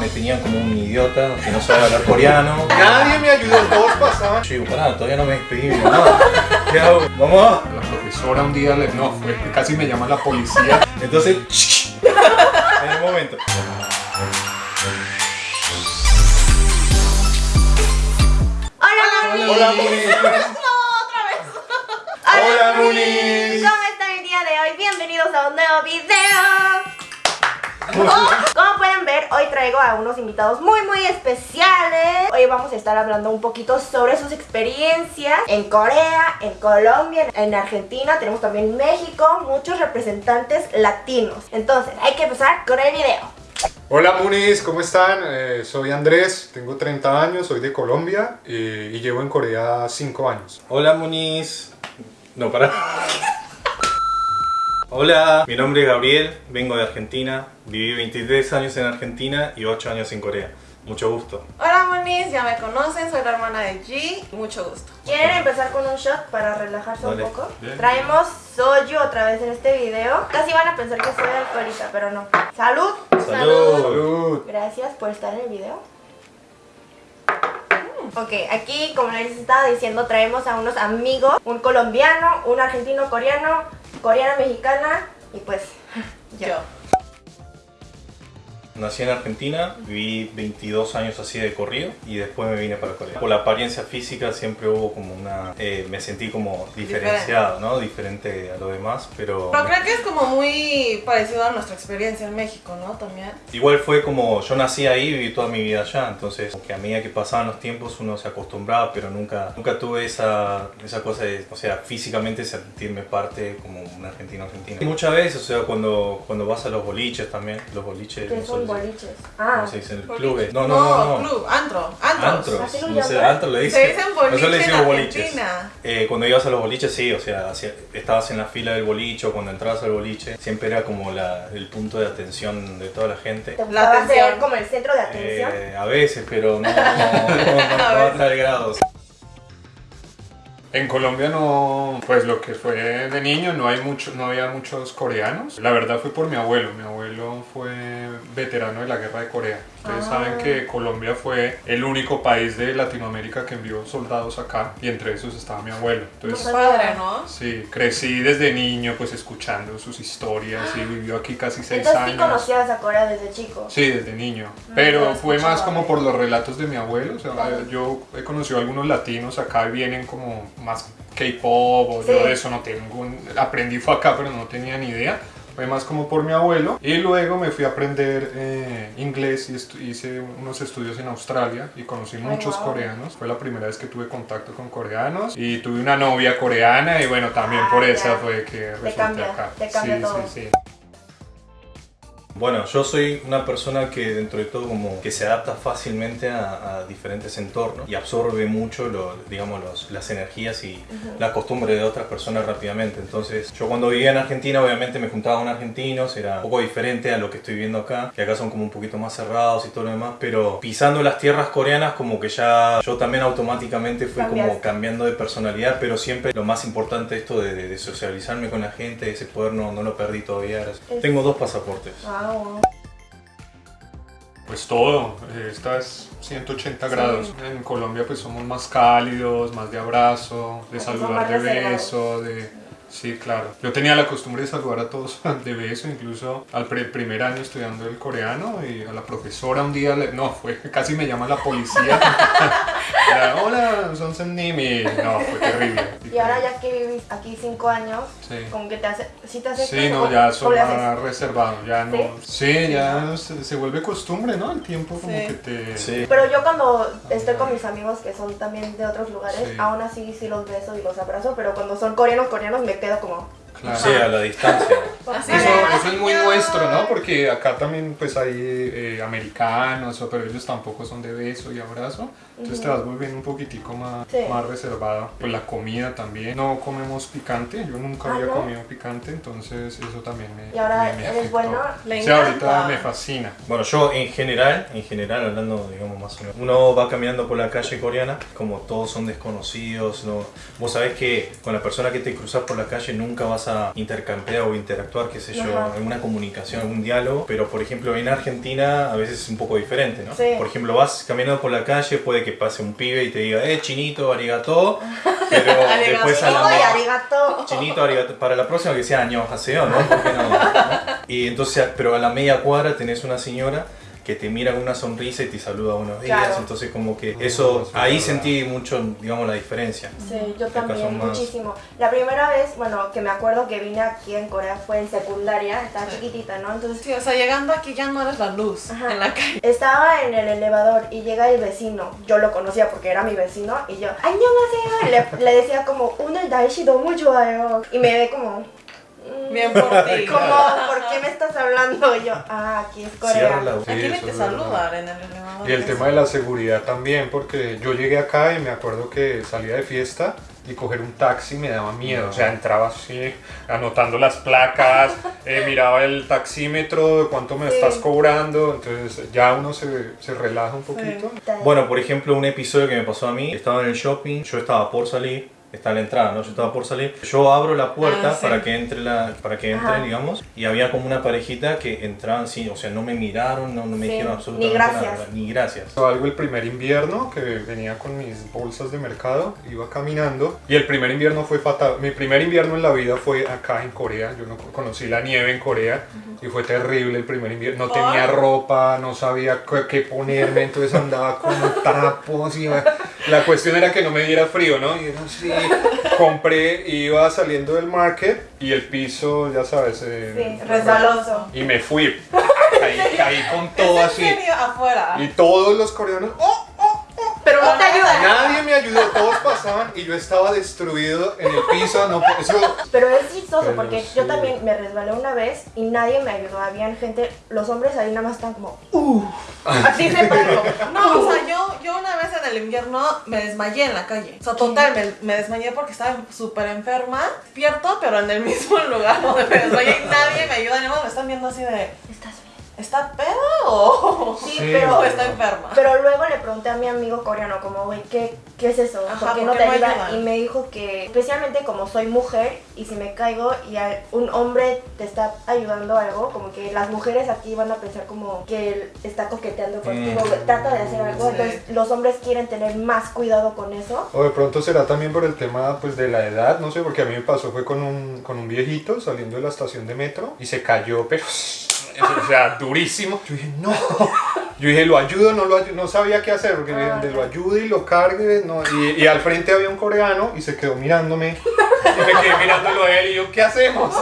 Me tenían como un idiota que no sabía hablar coreano. Nadie me ayudó, todos pasaban. Yo digo, pará, todavía no me despedí de mi mamá. ¿Qué hago? Mamá. La profesora un día le. No, fue, casi me llama la policía. Entonces, en el momento. Hola. Hola, Muni. No, otra vez. Hola, Muni. Munis. ¿Cómo están el día de hoy? Bienvenidos a un nuevo video. Oh, ver, hoy traigo a unos invitados muy muy especiales. Hoy vamos a estar hablando un poquito sobre sus experiencias en Corea, en Colombia, en Argentina, tenemos también México, muchos representantes latinos. Entonces, hay que empezar con el video. Hola Munis, ¿cómo están? Eh, soy Andrés, tengo 30 años, soy de Colombia eh, y llevo en Corea 5 años. Hola, Muniz. No, pará. Hola, mi nombre es Gabriel, vengo de Argentina. Viví 23 años en Argentina y 8 años en Corea. Mucho gusto. Hola Moniz, ya me conocen, soy la hermana de G, mucho gusto. ¿Quieren empezar con un shot para relajarse Dale. un poco? Bien. Traemos soju otra vez en este video. Casi van a pensar que soy alcohólica, pero no. ¡Salud! Salud. Salud. Gracias por estar en el video. Ok, aquí como les estaba diciendo traemos a unos amigos, un colombiano, un argentino coreano, coreana mexicana y pues yo. Yo. Nací en Argentina, viví 22 años así de corrido y después me vine para Corea. Por la apariencia física siempre hubo como una... eh, me sentí como diferenciado, ¿no? Diferente a lo demás, pero... Pero creo que es como muy parecido a nuestra experiencia en México, ¿no? También. Igual fue como yo nací ahí y viví toda mi vida allá, entonces que a medida que pasaban los tiempos uno se acostumbraba, pero nunca, nunca tuve esa, esa cosa de, o sea, físicamente sentirme parte como un argentino argentino. Y muchas veces, o sea, cuando, cuando vas a los boliches también, los boliches, ¿Qué no son boliches? Ah, ¿cómo se dice? El Boliche. club. No, no, no, no. club, antro, antros. Antros, ¿Así lo no sé, antro le Se dicen. dicen boliche Nosotros le en decimos boliches. Eh, cuando ibas a los boliches, sí, o sea, estabas en la fila del boliche o cuando entrabas al boliche, siempre era como la, el punto de atención de toda la gente. ¿te gustaba atención. ser como el centro de atención? Eh, a veces, pero no, no, no, no, no a tal grado. En Colombia no, pues lo que fue de niño no hay mucho, no había muchos coreanos. La verdad fue por mi abuelo. Mi abuelo fue veterano de la guerra de Corea. Ustedes Ah. saben que Colombia fue el único país de Latinoamérica que envió soldados acá y entre esos estaba mi abuelo. Entonces No Padre, ¿no? Sí, crecí desde niño pues escuchando sus historias y vivió aquí casi seis Entonces sí años. conocías a Corea desde chico. Sí, desde niño. Pero lo fue más como por los relatos de mi abuelo. O sea, yo he conocido a algunos latinos acá y vienen como más K-pop o Sí. yo de eso no tengo. Aprendí fue acá, pero no tenía ni idea. Fue más como por mi abuelo. Y luego me fui a aprender eh, inglés y estu- hice unos estudios en Australia y conocí muchos wow. coreanos. Fue la primera vez que tuve contacto con coreanos. Y tuve una novia coreana y bueno, también por Ah, esa ya. fue que resulté acá. te cambia sí, todo. sí, sí. Bueno, yo soy una persona que dentro de todo como que se adapta fácilmente a, a diferentes entornos y absorbe mucho lo- digamos, los- las energías y la costumbre de otras personas rápidamente. Entonces, yo cuando vivía en Argentina, obviamente me juntaba con argentinos, era un poco diferente a lo que estoy viendo acá, que acá son como un poquito más cerrados y todo lo demás, pero pisando las tierras coreanas como que ya yo también automáticamente fui como Cambiaste. cambiando de personalidad, pero siempre lo más importante esto de, de- de socializarme con la gente, ese poder no, no lo perdí todavía. Es- Tengo dos pasaportes. Ah, Pues todo, eh, esta es 180 grados. En Colombia pues somos más cálidos, más de abrazo, de saludar de beso, de... Sí, claro. Yo tenía la costumbre de saludar a todos de beso, incluso al primer año estudiando el coreano y a la profesora un día, le- no, fue casi me llama la policía. Era, Hola, son Nimi. No, fue terrible. Y ahora ya que vivís aquí cinco años, Sí. como que te hace, sí te hace Sí, no, ya son más reservados, ya no. ¿Sí? Sí, ya se, se vuelve costumbre, ¿no? El tiempo como Sí. que te... Sí. Pero yo cuando estoy con mis amigos que son también de otros lugares, Sí. aún así sí los beso y los abrazo, pero cuando son coreanos coreanos me quedo como... Claro. Sí, a la distancia. Eso, es. eso es muy nuestro, ¿no? Porque acá también pues hay eh, americanos, pero ellos tampoco son de beso y abrazo. Entonces te vas volviendo un poquitico más, Sí. más reservado. Pues la comida también. No comemos picante, yo nunca Ah, había ¿no? comido picante, entonces eso también me Y ahora me- me eres afectó. bueno. Le Sí, ahorita me fascina. Bueno, yo en general, en general, hablando, digamos, más o menos, uno va caminando por la calle coreana, como todos son desconocidos, no, vos sabés que con la persona que te cruzas por la calle nunca vas a intercambiar o interactuar qué sé yo, Ajá. en una comunicación, un diálogo, pero por ejemplo en Argentina a veces es un poco diferente, ¿no? Sí. Por ejemplo, vas caminando por la calle, puede que pase un pibe y te diga, eh, chinito, arigato, pero después a la arigato. Chinito, arigato. Para la próxima que sea año haseo, ¿no? ¿Por qué no? ¿No? Y entonces, pero a la media cuadra tenés una señora que te mira con una sonrisa y te saluda buenos días. Claro. Entonces como que ah, eso, ahí sentí mucho, digamos, la diferencia. Sí, yo también, muchísimo. La primera vez, bueno, que me acuerdo que vine aquí en Corea fue en secundaria, estaba chiquitita, ¿no? Entonces, sí, o sea, llegando aquí ya no eres la luz en la calle. Estaba en el elevador y llega el vecino, yo lo conocía porque era mi vecino y yo, ¡Añón, le, le decía como, una daishi do mucho ah, y me ve como, Bien por ti. como, ¿por qué me estás hablando? Y yo, ah, aquí es Cierra Corea. la Sí, Aquí eso te saludan en el elevador. Y el tema de la seguridad también, porque yo llegué acá y me acuerdo que salía de fiesta y coger un taxi me daba miedo. O sea, entraba así, anotando las placas, eh, miraba el taxímetro, de cuánto me Sí. estás cobrando. Entonces ya uno se, se relaja un poquito. Bueno, por ejemplo, un episodio que me pasó a mí, estaba en el shopping, yo estaba por salir, está la entrada, ¿no? Yo estaba por salir, yo abro la puerta Ah, sí. para que entre, la, para que entre, Ajá. digamos, y había como una parejita que entraban, sí, o sea, no me miraron, no, no me Sí, dijeron ni absolutamente gracias. nada, ni gracias. Algo el primer invierno que venía con mis bolsas de mercado, iba caminando y el primer invierno fue fatal. Mi primer invierno en la vida fue acá en Corea. Yo no conocí la nieve en Corea y fue terrible el primer invierno. No tenía ropa, no sabía qué, qué ponerme, entonces andaba con trapos y la cuestión era que no me diera frío, ¿no? Y era así. Compré, iba saliendo del market y el piso, ya sabes, eh, Sí, resbaloso. y me fui. Caí, caí con todo ¿Es así. Afuera. Y todos los coreanos, ¡oh! Pero no te ayuda. Nadie me ayudó, pasaban y yo estaba destruido en el piso, no, eso, Pero es chistoso Pero porque sí. yo también me resbalé una vez y nadie me ayudó. Habían gente, los hombres ahí nada más estaban como, uh, así se paró. No, o sea, yo, yo una vez en el invierno me desmayé en la calle. O sea, total, me, me desmayé porque estaba súper enferma, despierto, pero en el mismo lugar donde me desmayé y nadie me ayuda. Ni modo, me están viendo así de, ¿Estás bien? ¿Está pedo o Sí, Sí. pero, o está enferma? pero luego le pregunté a mi amigo coreano como, güey, ¿qué, ¿qué es eso? Ajá, ¿Por qué ¿por no te ayuda? ayudan? Y me dijo que, especialmente como soy mujer y si me caigo y hay- un hombre te está ayudando algo, como que las mujeres aquí van a pensar como que él está coqueteando contigo, Mm. trata de hacer algo. Sí. Entonces los hombres quieren tener más cuidado con eso. o de pronto será también por el tema pues de la edad, no sé, porque a mí me pasó, fue con un, con un viejito saliendo de la estación de metro y se cayó, pero, o sea, durísimo. Yo dije, no, yo dije, lo ayudo, no lo ayudo, no sabía qué hacer, porque Ah, de lo ayude y lo cargue, no, y, y al frente había un coreano y se quedó mirándome, y me quedé mirándolo a él y yo, ¿qué hacemos?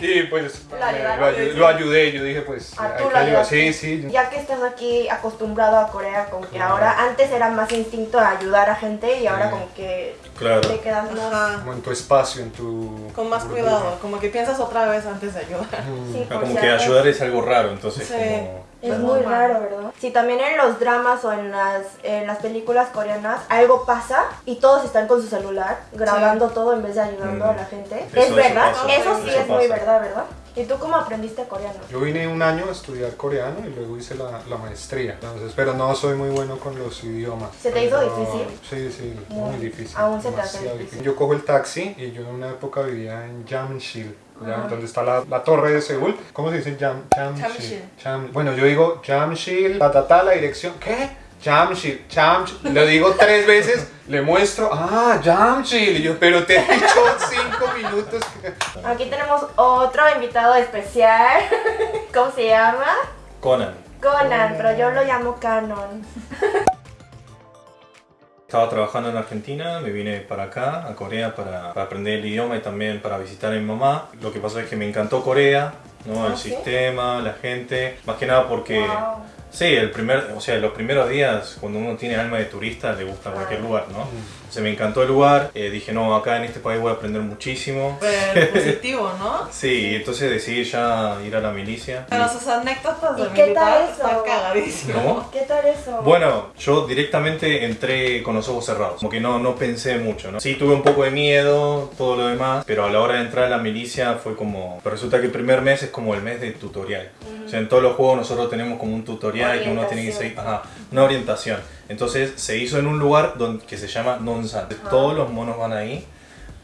Y pues Lo me- lo, ayudé, yo dije, pues, hay que ayudar, sí, sí. Ya que estás aquí acostumbrado a Corea, como que Claro. ahora antes era más instinto a ayudar a gente y ahora Sí. como que Claro. te quedas más. Como en tu espacio, en tu... Con más burbuja. cuidado, como que piensas otra vez antes de ayudar. Mm. Sí, Ah, como que ayudar es algo raro, entonces Sí. como... Es muy raro, ¿verdad? Sí, también en los dramas o en las, en las películas coreanas algo pasa y todos están con su celular grabando todo en vez de ayudando Mm. a la gente. Eso- es verdad, eso sí Eso es muy pasa. Verdad, ¿verdad? ¿Y tú cómo aprendiste coreano? Yo vine un año a estudiar coreano y luego hice la, la maestría. Entonces, pero no soy muy bueno con los idiomas. ¿Se te hizo difícil? Sí, sí, Muy. muy difícil. Aún se te hace difícil. Yo cojo el taxi y yo en una época vivía en Jamshil. donde está la, la torre de Seúl. ¿Cómo se dice Jam, Jamshil? Jamshil. Jam- bueno, yo digo Jamshil, ta, ta, ta, la dirección. ¿Qué? Jamshil, Jamshil. Lo digo tres veces, le muestro, ah, Jamshil. Y yo, pero te he dicho cinco minutos. que-". Aquí tenemos otro invitado especial. ¿Cómo se llama? Conan. Conan, pero yo lo llamo Canon. Estaba trabajando en Argentina, me vine para acá, a Corea, para, para aprender el idioma y también para visitar a mi mamá. Lo que pasa es que me encantó Corea, ¿no? Ah, el ¿sí? sistema, la gente, más que nada porque... Wow. Sí, el primer, o sea, los primeros días, cuando uno tiene alma de turista, le gusta cualquier Claro. lugar, ¿no? O sea, me encantó el lugar, eh, dije, no, acá en este país voy a aprender muchísimo. Súper positivo, ¿no? Sí, entonces decidí ya ir a la milicia. Pero sus anécdotas ¿Y de qué tal eso? ¿Cómo? ¿Qué tal eso? Bueno, yo directamente entré con los ojos cerrados, como que no, no pensé mucho, ¿no? Sí tuve un poco de miedo, todo lo demás, pero a la hora de entrar a la milicia fue como... Pero resulta que el primer mes es como el mes de tutorial. O sea, en todos los juegos nosotros tenemos como un tutorial que uno tiene que seguir, ajá, una orientación. Entonces se hizo en un lugar donde, que se llama Nonsan. Todos los monos van ahí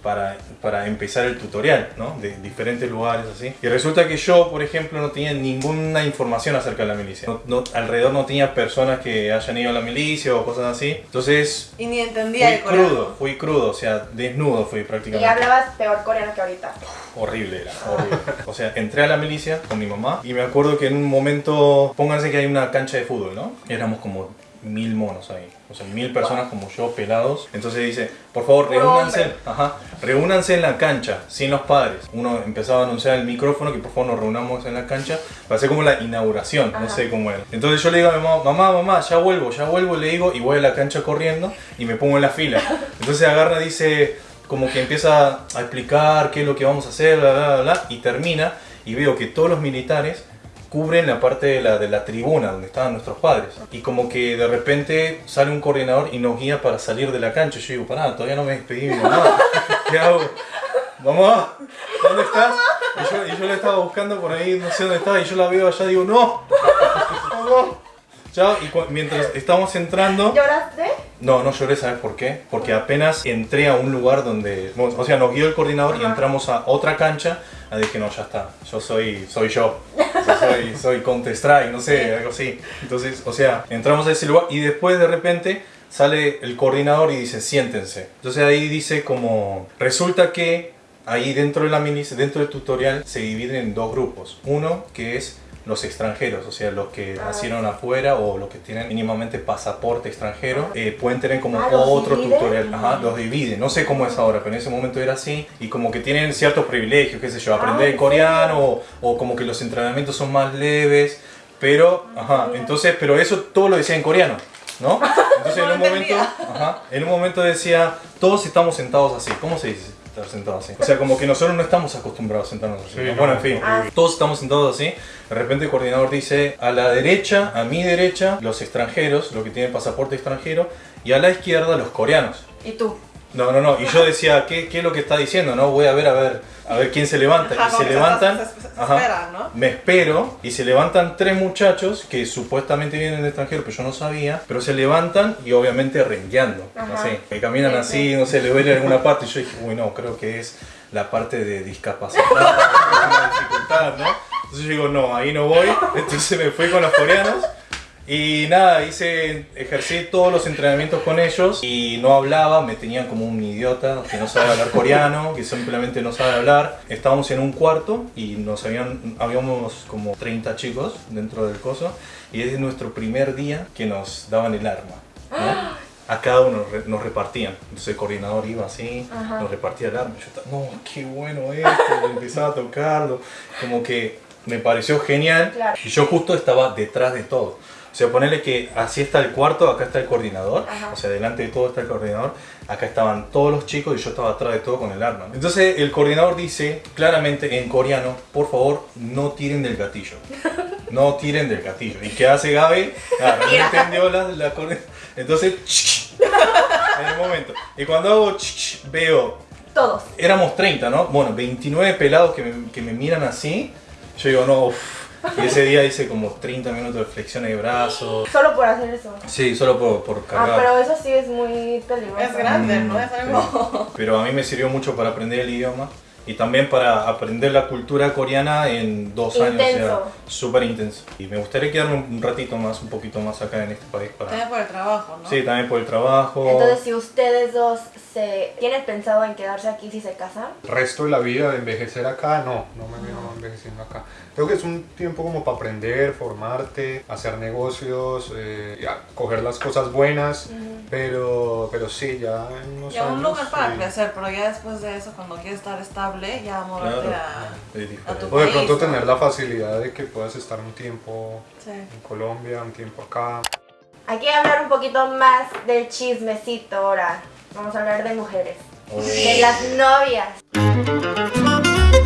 para, para empezar el tutorial, ¿no? De diferentes lugares así. Y resulta que yo, por ejemplo, no tenía ninguna información acerca de la milicia. No- no- alrededor no tenía personas que hayan ido a la milicia o cosas así. Entonces, Y ni entendía fui el coreano. crudo, fui crudo, o sea, desnudo fui Y prácticamente. hablabas peor coreano que ahorita. Horrible era, horrible. O sea, entré a la milicia con mi mamá y me acuerdo que en un momento, pónganse que hay una cancha de fútbol, ¿no? Éramos como mil monos ahí, o sea, mil personas como yo, pelados. Entonces dice, por favor, reúnanse, ajá, reúnanse en la cancha, sin los padres. Uno empezaba a anunciar el micrófono que por favor nos reunamos en la cancha para hacer como la inauguración, no sé cómo era. Entonces yo le digo a mi mamá, mamá, mamá, ya vuelvo, ya vuelvo, le digo, y voy a la cancha corriendo y me pongo en la fila. Entonces agarra, dice, como que empieza a explicar qué es lo que vamos a hacer, bla, bla, bla, bla, y termina, y veo que todos los militares cubren la parte de la, de la tribuna donde estaban nuestros padres. Y como que de repente sale un coordinador y nos guía para salir de la cancha. Yo digo, pará, todavía no me despedí de mi mamá. ¿Qué hago? Mamá, ¿dónde estás? Y yo, y yo la estaba buscando por ahí, no sé dónde estaba, y yo la veo allá, digo, no, mamá. Chao, y mientras estamos entrando... ¿Lloraste? No, no lloré, ¿sabes por qué? Porque apenas entré a un lugar donde, o sea, nos guió el coordinador y Ajá. entramos a otra cancha, ah, dije, no, ya está, yo soy, soy yo, Yo soy, soy Counter Strike, no sé, algo así. Entonces, o sea, entramos a ese lugar y después de repente sale el coordinador y dice, siéntense. Entonces ahí dice como, resulta que ahí dentro de la milicia, dentro del tutorial, se dividen en dos grupos. Uno que es los extranjeros, o sea, los que Ah, nacieron afuera o los que tienen mínimamente pasaporte extranjero, eh, pueden tener como Ah, ¿los otro dividen? tutorial. Ajá, los dividen. No sé cómo es ahora, pero en ese momento era así. Y como que tienen ciertos privilegios, qué sé yo, aprender Ah, ¿en coreano o, o como que los entrenamientos son más leves. Pero, ajá, entonces, pero eso todo lo decía en coreano. ¿No? Entonces en un momento, ajá, en un momento decía, todos estamos sentados así. ¿Cómo se dice estar sentados así? O sea, como que nosotros no estamos acostumbrados a sentarnos así. Sí, ¿no? no. Bueno, en fin, Ah. todos estamos sentados así. De repente el coordinador dice, a la derecha, a mi derecha, los extranjeros, los que tienen pasaporte extranjero, y a la izquierda, los coreanos. ¿Y tú? No, no, no. Y yo decía, ¿qué, qué es lo que está diciendo? No, voy a ver, a ver, a ver quién se levanta. Ajá, y se levantan. se- se- se ajá, esperan, ¿no? Me espero y se levantan tres muchachos que supuestamente vienen del extranjero, pero yo no sabía. Pero se levantan y obviamente rengueando. Así, que caminan Sí, así, sí. no sé, le duele alguna parte. Y yo dije, uy, no, creo que es la parte de discapacidad, una dificultad, ¿no? Entonces yo digo, no, ahí no voy. Entonces me fui con los coreanos. Y nada, hice, ejercí todos los entrenamientos con ellos y no hablaba, me tenían como un idiota que no sabe hablar coreano, que simplemente no sabe hablar. Estábamos en un cuarto y nos habían, habíamos como 30 chicos dentro del coso y es nuestro primer día que nos daban el arma. ¿no? A cada uno nos repartían. Entonces el coordinador iba así, Ajá. nos repartía el arma. Yo estaba, no, qué bueno esto, empezaba a tocarlo. Como que me pareció genial. Claro. Y yo justo estaba detrás de todo. O sea, ponerle que así está el cuarto, acá está el coordinador, Ajá. o sea, delante de todo está el coordinador, acá estaban todos los chicos y yo estaba atrás de todo con el arma. Entonces el coordinador dice claramente en coreano, por favor, no tiren del gatillo. No tiren del gatillo. ¿Y qué hace Gaby? Ah, no entendió la, la Entonces, en el momento. Y cuando hago, veo Todos. éramos 30, ¿no? Bueno, 29 pelados que me, que me miran así. Yo digo, no, uff. Y ese día hice como 30 minutos de flexiones de brazos. Solo por hacer eso. Sí, solo por, por Ah, pero eso sí es muy peligroso. Es grande, ¿no? Mm, Es algo... sí. Pero a mí me sirvió mucho para aprender el idioma y también para aprender la cultura coreana en dos años. o sea, Intenso. Súper intenso. Y me gustaría quedarme un ratito más, un poquito más acá en este país También para... por el trabajo, ¿no? Sí, también por el trabajo. Entonces, si ustedes dos se tienen pensado en quedarse aquí si se casan, El resto de la vida de envejecer acá, no, no me veo envejeciendo acá. Creo que es un tiempo como para aprender, formarte, hacer negocios, eh, coger las cosas buenas, pero, pero sí, ya en unos Y a un años, lugar para sí. crecer, pero ya después de eso, cuando quieres estar estable, ya moverte Claro. a... Tu O de país, pronto ¿no? tener la facilidad de que puedas estar un tiempo Sí. en Colombia, un tiempo acá. hay que hablar un poquito más del chismecito ahora. Vamos a hablar de mujeres. Oh. De las novias.